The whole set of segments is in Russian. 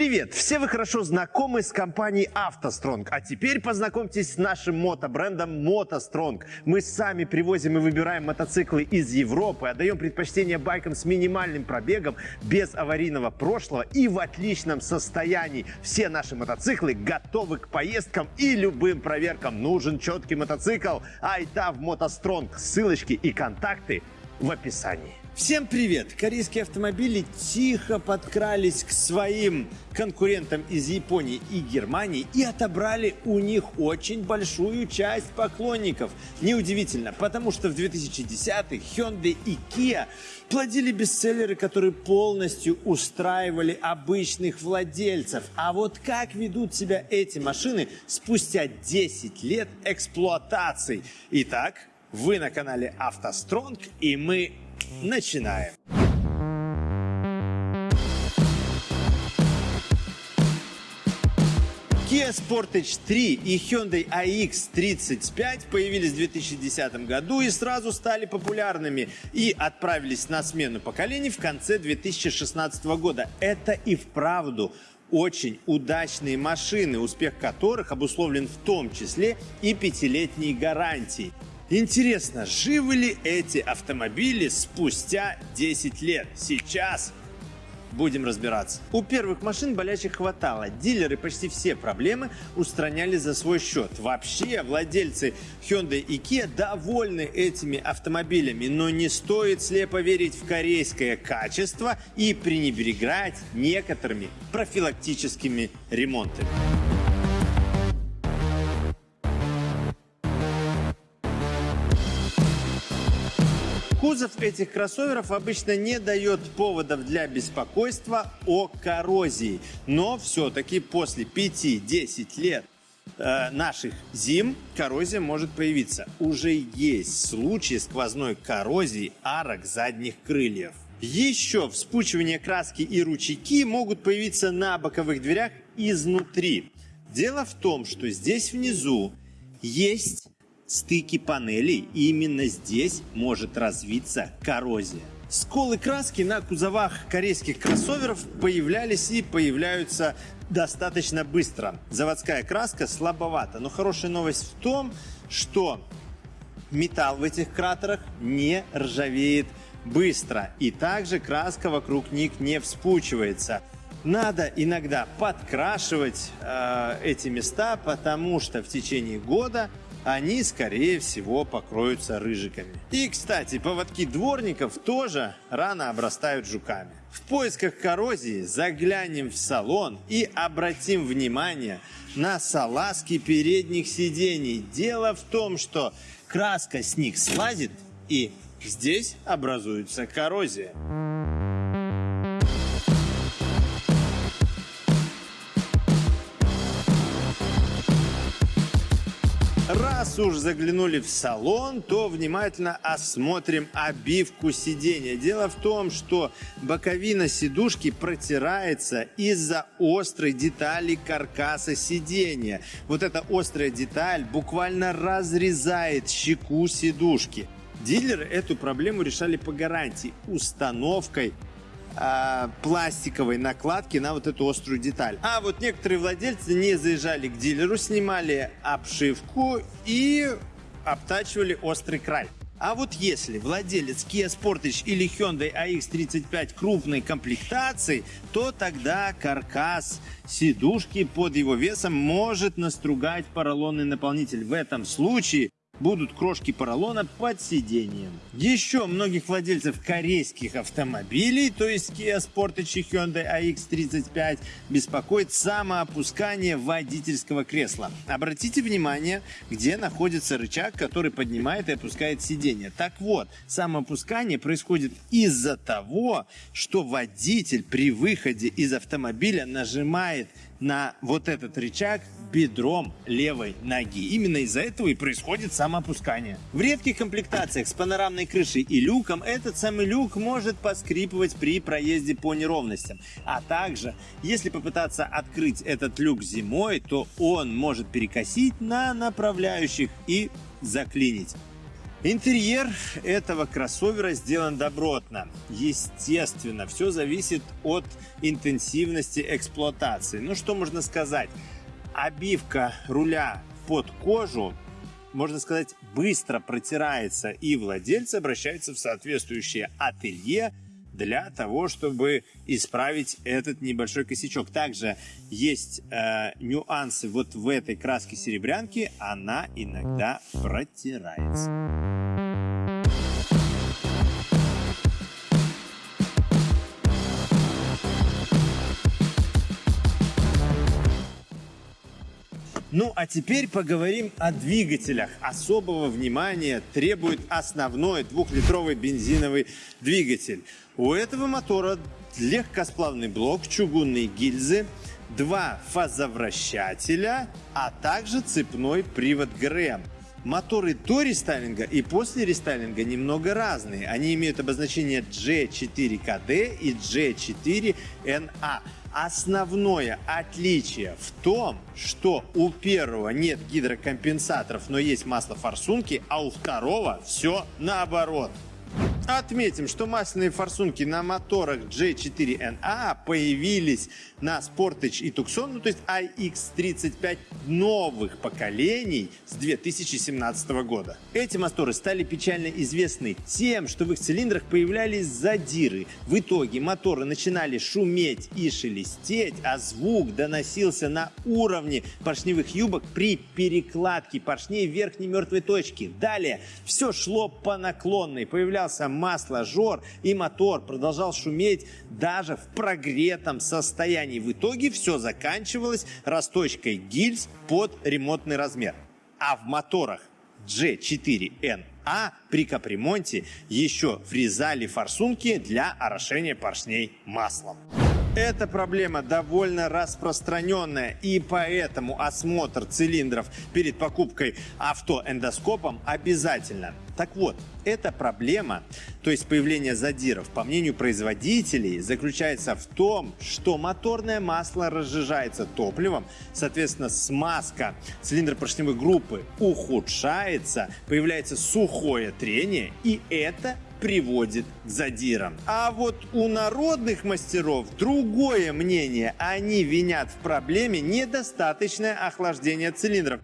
Привет! Все вы хорошо знакомы с компанией «АвтоСтронг». А теперь познакомьтесь с нашим мотобрендом «МотоСтронг». Мы сами привозим и выбираем мотоциклы из Европы, отдаем предпочтение байкам с минимальным пробегом, без аварийного прошлого и в отличном состоянии. Все наши мотоциклы готовы к поездкам и любым проверкам. Нужен четкий мотоцикл? Айда в «МотоСтронг». Ссылочки и контакты в описании. Всем привет! Корейские автомобили тихо подкрались к своим конкурентам из Японии и Германии и отобрали у них очень большую часть поклонников. Неудивительно, потому что в 2010-х Hyundai и Kia плодили бестселлеры, которые полностью устраивали обычных владельцев. А вот как ведут себя эти машины спустя 10 лет эксплуатации? Итак, вы на канале «АвтоСтронг» и мы Начинаем. Kia Sportage 3 и Hyundai iX35 появились в 2010 году и сразу стали популярными и отправились на смену поколений в конце 2016 года. Это и вправду очень удачные машины, успех которых обусловлен в том числе и пятилетней гарантией. Интересно, живы ли эти автомобили спустя 10 лет? Сейчас будем разбираться. У первых машин болячих хватало. Дилеры почти все проблемы устраняли за свой счет. Вообще, владельцы Hyundai и Kia довольны этими автомобилями, но не стоит слепо верить в корейское качество и пренебрегать некоторыми профилактическими ремонтами. Кузов этих кроссоверов обычно не дает поводов для беспокойства о коррозии. Но все-таки после 5-10 лет э, наших зим коррозия может появиться. Уже есть случаи сквозной коррозии арок задних крыльев. Еще вспучивание краски и ручейки могут появиться на боковых дверях изнутри. Дело в том, что здесь внизу есть стыки панелей, и именно здесь может развиться коррозия. Сколы краски на кузовах корейских кроссоверов появлялись и появляются достаточно быстро. Заводская краска слабовата, но хорошая новость в том, что металл в этих кратерах не ржавеет быстро. И также краска вокруг них не вспучивается. Надо иногда подкрашивать э, эти места, потому что в течение года они, скорее всего, покроются рыжиками. И, кстати, поводки дворников тоже рано обрастают жуками. В поисках коррозии заглянем в салон и обратим внимание на салазки передних сидений. Дело в том, что краска с них слазит и здесь образуется коррозия. Уж заглянули в салон, то внимательно осмотрим обивку сидения. Дело в том, что боковина сидушки протирается из-за острой детали каркаса сидения. Вот эта острая деталь буквально разрезает щеку сидушки. Дилеры эту проблему решали по гарантии установкой э, пластиковой накладки на вот эту острую деталь. А вот некоторые владельцы не заезжали к дилеру, снимали обшивку и обтачивали острый край. А вот если владелец Kia Sportage или Hyundai AX35 крупной комплектации, то тогда каркас сидушки под его весом может настругать поролонный наполнитель. В этом случае будут крошки поролона под сиденьем. Еще многих владельцев корейских автомобилей, то есть Kia Sportage и Hyundai AX35, беспокоит самоопускание водительского кресла. Обратите внимание, где находится рычаг, который поднимает и опускает сиденье. Так вот, самоопускание происходит из-за того, что водитель при выходе из автомобиля нажимает на вот этот рычаг бедром левой ноги. Именно из-за этого и происходит самоопускание. В редких комплектациях с панорамной крышей и люком этот самый люк может поскрипывать при проезде по неровностям. А также, если попытаться открыть этот люк зимой, то он может перекосить на направляющих и заклинить. Интерьер этого кроссовера сделан добротно. Естественно, все зависит от интенсивности эксплуатации. Ну что можно сказать? Обивка руля под кожу, можно сказать, быстро протирается и владельцы обращаются в соответствующее ателье, для того, чтобы исправить этот небольшой косячок. Также есть э, нюансы вот в этой краске серебрянки, она иногда протирается. Ну а теперь поговорим о двигателях. Особого внимания требует основной двухлитровый бензиновый двигатель. У этого мотора легкосплавный блок, чугунные гильзы, два фазовращателя, а также цепной привод ГРМ. Моторы до рестайлинга и после рестайлинга немного разные. Они имеют обозначение G4KD и G4NA. Основное отличие в том, что у первого нет гидрокомпенсаторов, но есть масло форсунки, а у второго все наоборот. Отметим, что масляные форсунки на моторах G4NA появились на Sportage и Tucson, ну то есть iX35 новых поколений с 2017 года. Эти моторы стали печально известны тем, что в их цилиндрах появлялись задиры. В итоге моторы начинали шуметь и шелестеть, а звук доносился на уровне поршневых юбок при перекладке поршней в верхней мертвой точке. Далее все шло по наклонной, появлялся масложор, и мотор продолжал шуметь даже в прогретом состоянии. В итоге все заканчивалось расточкой гильз под ремонтный размер. А в моторах G4N а при капремонте еще врезали форсунки для орошения поршней маслом. Эта проблема довольно распространенная, и поэтому осмотр цилиндров перед покупкой авто эндоскопом обязательно. Так вот, эта проблема, то есть появление задиров, по мнению производителей, заключается в том, что моторное масло разжижается топливом, соответственно, смазка цилиндропоршневой группы ухудшается, появляется сухое трение, и это приводит к задирам. А вот у народных мастеров другое мнение. Они винят в проблеме недостаточное охлаждение цилиндров.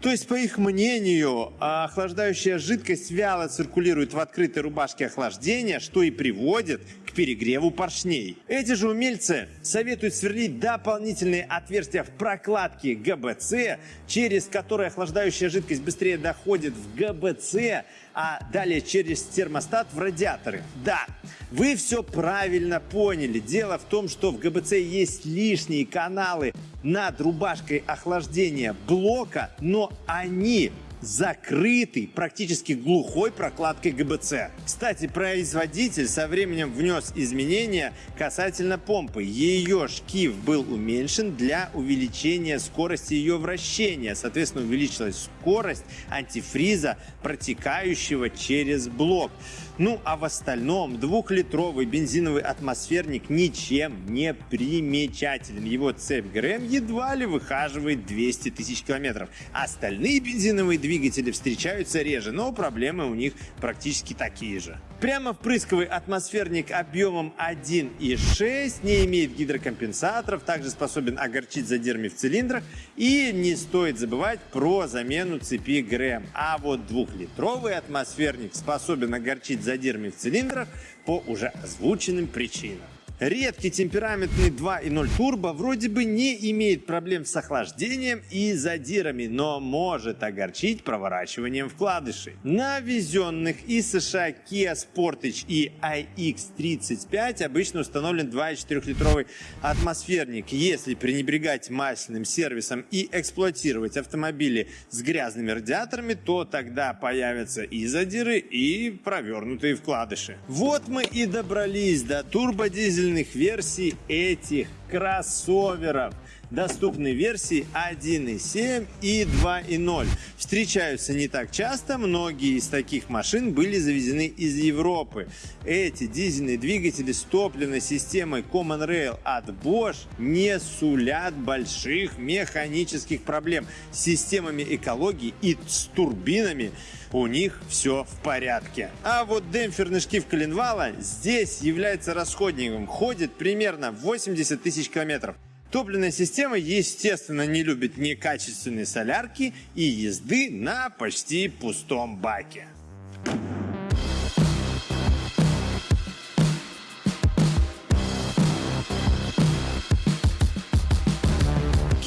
То есть, по их мнению, охлаждающая жидкость вяло циркулирует в открытой рубашке охлаждения, что и приводит к перегреву поршней. Эти же умельцы советуют сверлить дополнительные отверстия в прокладке ГБЦ, через которые охлаждающая жидкость быстрее доходит в ГБЦ, а далее через термостат в радиаторы. Да, вы все правильно поняли. Дело в том, что в ГБЦ есть лишние каналы над рубашкой охлаждения блока, но они закрытый, практически глухой прокладкой ГБЦ. Кстати, производитель со временем внес изменения касательно помпы. Ее шкив был уменьшен для увеличения скорости ее вращения. Соответственно, увеличилась скорость антифриза, протекающего через блок. Ну а в остальном двухлитровый бензиновый атмосферник ничем не примечателен. Его цепь ГРМ едва ли выхаживает 200 тысяч километров. Остальные бензиновые двигатели встречаются реже, но проблемы у них практически такие же. Прямо впрысковый атмосферник объемом 1,6 не имеет гидрокомпенсаторов, также способен огорчить задирами в цилиндрах и не стоит забывать про замену цепи ГРМ. А вот двухлитровый атмосферник способен огорчить задирами в цилиндрах по уже озвученным причинам. Редкий темпераментный 2.0 турбо вроде бы не имеет проблем с охлаждением и задирами, но может огорчить проворачиванием вкладышей. На везенных из США Kia Sportage и iX35 обычно установлен 2,4-литровый атмосферник. Если пренебрегать масляным сервисом и эксплуатировать автомобили с грязными радиаторами, то тогда появятся и задиры, и провернутые вкладыши. Вот мы и добрались до турбодизельного дизельных версий этих кроссоверов. Доступны версии 1.7 и 2.0. Встречаются не так часто, многие из таких машин были завезены из Европы. Эти дизельные двигатели с топливной системой Common Rail от Bosch не сулят больших механических проблем с системами экологии и с турбинами у них все в порядке. А вот демпферный шкив коленвала здесь является расходником, ходит примерно 80 тысяч километров. Топливная система, естественно, не любит некачественные солярки и езды на почти пустом баке.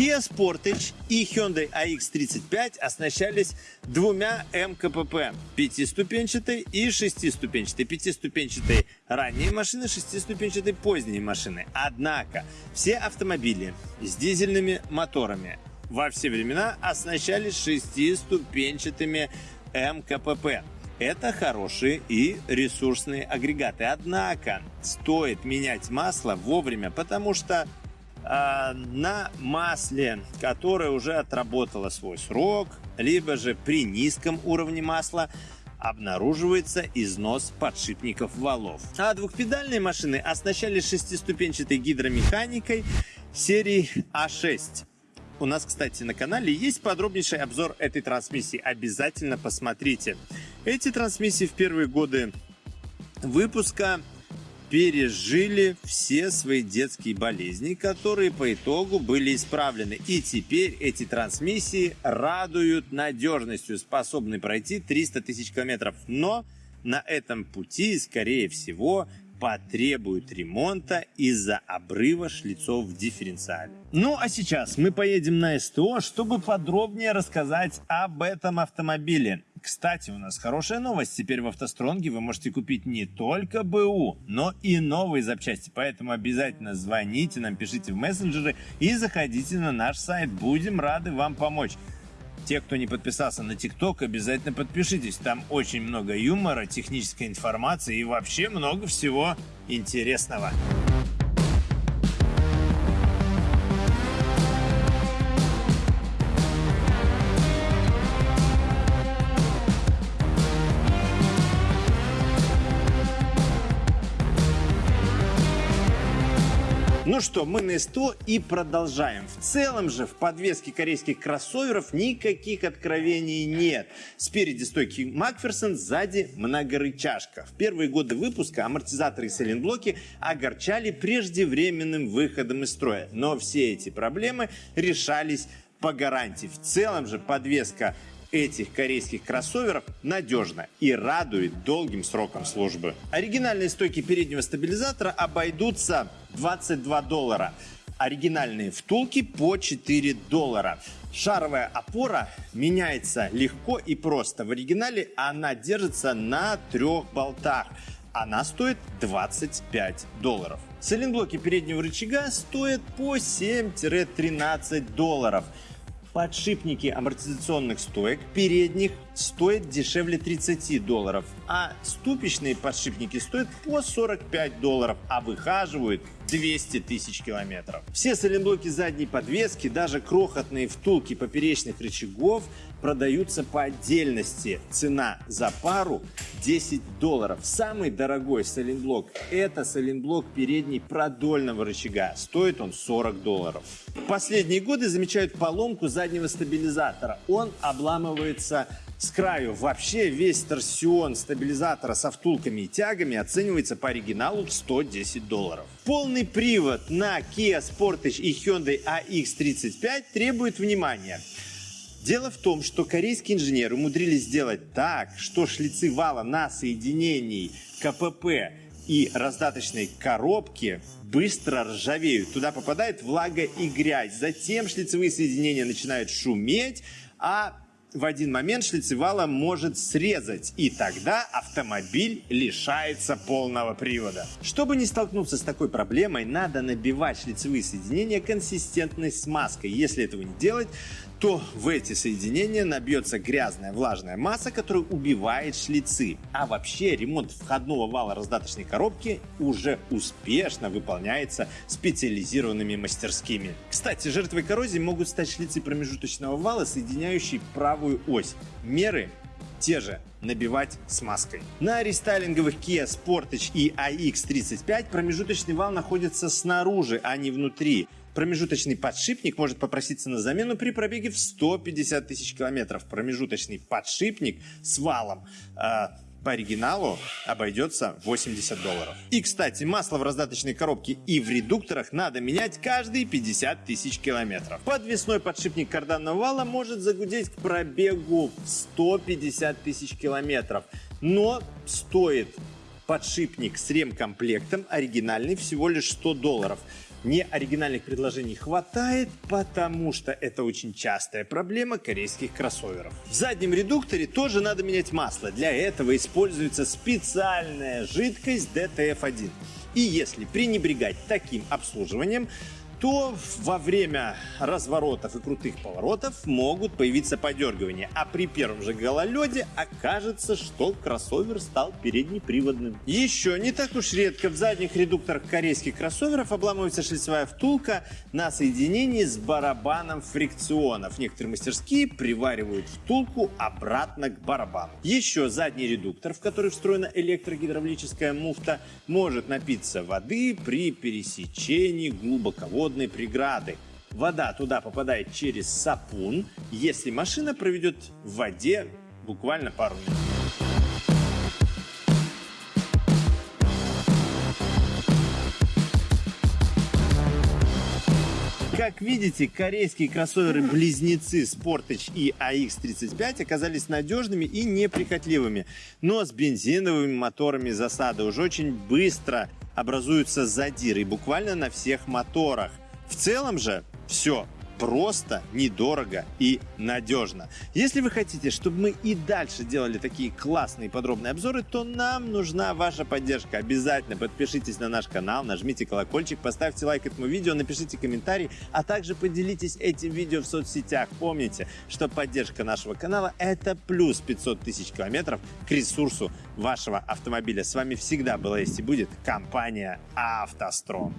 Kia Sportage и Hyundai AX35 оснащались двумя МКПП – пятиступенчатой и шестиступенчатой. Пятиступенчатой ранние машины, шестиступенчатой поздние машины. Однако все автомобили с дизельными моторами во все времена оснащались шестиступенчатыми МКПП. Это хорошие и ресурсные агрегаты. Однако стоит менять масло вовремя, потому что на масле, которое уже отработало свой срок, либо же при низком уровне масла обнаруживается износ подшипников валов. А двухпедальные машины оснащались шестиступенчатой гидромеханикой серии А6. У нас, кстати, на канале есть подробнейший обзор этой трансмиссии. Обязательно посмотрите. Эти трансмиссии в первые годы выпуска пережили все свои детские болезни, которые по итогу были исправлены. И теперь эти трансмиссии радуют надежностью, способны пройти 300 тысяч километров. Но на этом пути, скорее всего, потребуют ремонта из-за обрыва шлицов в дифференциале. Ну а сейчас мы поедем на СТО, чтобы подробнее рассказать об этом автомобиле. Кстати, у нас хорошая новость. Теперь в автостронге вы можете купить не только БУ, но и новые запчасти. Поэтому обязательно звоните нам, пишите в мессенджеры и заходите на наш сайт. Будем рады вам помочь. Те, кто не подписался на ТикТок, обязательно подпишитесь. Там очень много юмора, технической информации и вообще много всего интересного. Ну что, мы на СТО и продолжаем. В целом же в подвеске корейских кроссоверов никаких откровений нет. Спереди стойки Макферсон, сзади многорычажка. В первые годы выпуска амортизаторы и сайлентблоки огорчали преждевременным выходом из строя. Но все эти проблемы решались по гарантии. В целом же подвеска этих корейских кроссоверов надежна и радует долгим сроком службы. Оригинальные стойки переднего стабилизатора обойдутся 22 доллара. Оригинальные втулки по 4 доллара. Шаровая опора меняется легко и просто. В оригинале она держится на трех болтах. Она стоит 25 долларов. Сайлентблоки переднего рычага стоят по 7-13 долларов. Подшипники амортизационных стоек передних стоят дешевле 30 долларов, а ступичные подшипники стоят по 45 долларов, а выхаживают 200 тысяч километров. Все сайлентблоки задней подвески, даже крохотные втулки поперечных рычагов продаются по отдельности. Цена за пару 10 долларов. Самый дорогой сайлентблок это сайлентблок передней продольного рычага. Стоит он 40 долларов. В последние годы замечают поломку заднего стабилизатора. Он обламывается с краю. Вообще весь торсион стабилизатора со втулками и тягами оценивается по оригиналу в 110 долларов. Полный привод на Kia Sportage и Hyundai ix35 требует внимания. Дело в том, что корейские инженеры умудрились сделать так, что шлицы вала на соединении КПП и раздаточной коробки быстро ржавеют. Туда попадает влага и грязь. Затем шлицевые соединения начинают шуметь, а в один момент шлицевала может срезать, и тогда автомобиль лишается полного привода. Чтобы не столкнуться с такой проблемой, надо набивать шлицевые соединения консистентной смазкой. Если этого не делать, то в эти соединения набьется грязная влажная масса, которая убивает шлицы. А вообще ремонт входного вала раздаточной коробки уже успешно выполняется специализированными мастерскими. Кстати, жертвой коррозии могут стать шлицы промежуточного вала, соединяющие правую ось. Меры те же набивать смазкой. На рестайлинговых Kia Sportage и iX35 промежуточный вал находится снаружи, а не внутри. Промежуточный подшипник может попроситься на замену при пробеге в 150 тысяч километров. Промежуточный подшипник с валом э, по оригиналу обойдется 80 долларов. И, кстати, масло в раздаточной коробке и в редукторах надо менять каждые 50 тысяч километров. Подвесной подшипник карданного вала может загудеть к пробегу в 150 тысяч километров, но стоит подшипник с ремкомплектом оригинальный всего лишь 100 долларов неоригинальных предложений хватает, потому что это очень частая проблема корейских кроссоверов. В заднем редукторе тоже надо менять масло. Для этого используется специальная жидкость DTF1. И если пренебрегать таким обслуживанием, то во время разворотов и крутых поворотов могут появиться подергивания, а при первом же гололеде окажется, что кроссовер стал переднеприводным. Еще не так уж редко в задних редукторах корейских кроссоверов обламывается шлицевая втулка на соединении с барабаном фрикционов. Некоторые мастерские приваривают втулку обратно к барабану. Еще задний редуктор, в который встроена электрогидравлическая муфта, может напиться воды при пересечении глубоководного водной преграды. Вода туда попадает через сапун, если машина проведет в воде буквально пару минут. Как видите, корейские кроссоверы-близнецы Sportage и AX35 оказались надежными и неприхотливыми. Но с бензиновыми моторами засада уже очень быстро образуются задиры буквально на всех моторах. В целом же все просто, недорого и надежно. Если вы хотите, чтобы мы и дальше делали такие классные подробные обзоры, то нам нужна ваша поддержка. Обязательно подпишитесь на наш канал, нажмите колокольчик, поставьте лайк этому видео, напишите комментарий, а также поделитесь этим видео в соцсетях. Помните, что поддержка нашего канала это плюс 500 тысяч километров к ресурсу вашего автомобиля. С вами всегда была есть и будет компания «АвтоСтрон».